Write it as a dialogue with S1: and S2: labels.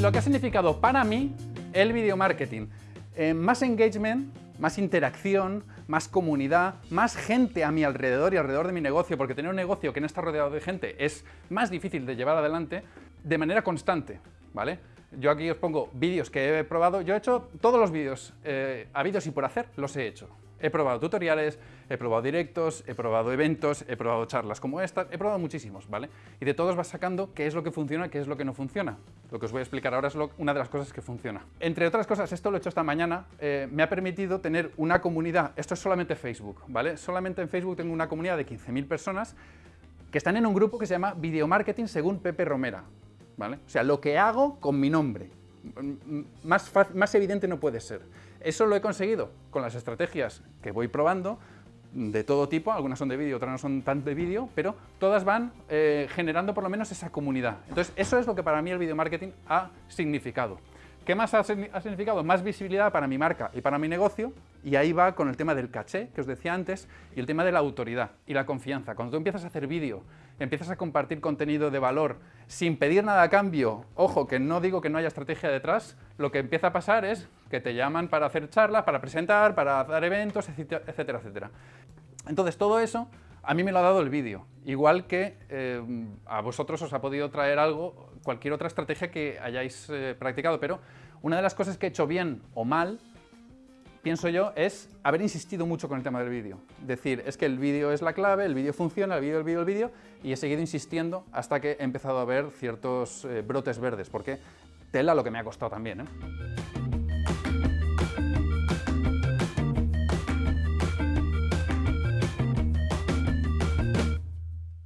S1: lo que ha significado para mí el video marketing. Eh, más engagement, más interacción, más comunidad, más gente a mi alrededor y alrededor de mi negocio, porque tener un negocio que no está rodeado de gente es más difícil de llevar adelante de manera constante, ¿vale? Yo aquí os pongo vídeos que he probado, yo he hecho todos los vídeos eh, habidos y por hacer, los he hecho. He probado tutoriales, he probado directos, he probado eventos, he probado charlas como esta, he probado muchísimos, ¿vale? Y de todos vas sacando qué es lo que funciona, qué es lo que no funciona. Lo que os voy a explicar ahora es una de las cosas que funciona. Entre otras cosas, esto lo he hecho esta mañana, eh, me ha permitido tener una comunidad, esto es solamente Facebook, ¿vale? Solamente en Facebook tengo una comunidad de 15.000 personas que están en un grupo que se llama Video Marketing según Pepe Romera, ¿vale? O sea, lo que hago con mi nombre. Más, más evidente no puede ser. Eso lo he conseguido con las estrategias que voy probando, de todo tipo, algunas son de vídeo, otras no son tan de vídeo, pero todas van eh, generando por lo menos esa comunidad. Entonces, eso es lo que para mí el video marketing ha significado. ¿Qué más ha, significado? Más visibilidad para mi marca y para mi negocio, y ahí va con el tema del caché, que os decía antes, y el tema de la autoridad y la confianza. Cuando tú empiezas a hacer vídeo, empiezas a compartir contenido de valor sin pedir nada a cambio, ojo, que no digo que no haya estrategia detrás, lo que empieza a pasar es que te llaman para hacer charlas, para presentar, para dar eventos, etcétera, etcétera. Entonces, todo eso a mí me lo ha dado el vídeo, igual que eh, a vosotros os ha podido traer algo, cualquier otra estrategia que hayáis eh, practicado, pero una de las cosas que he hecho bien o mal, pienso yo, es haber insistido mucho con el tema del vídeo. Decir, es que el vídeo es la clave, el vídeo funciona, el vídeo, el vídeo, el vídeo, y he seguido insistiendo hasta que he empezado a ver ciertos eh, brotes verdes, porque tela lo que me ha costado también.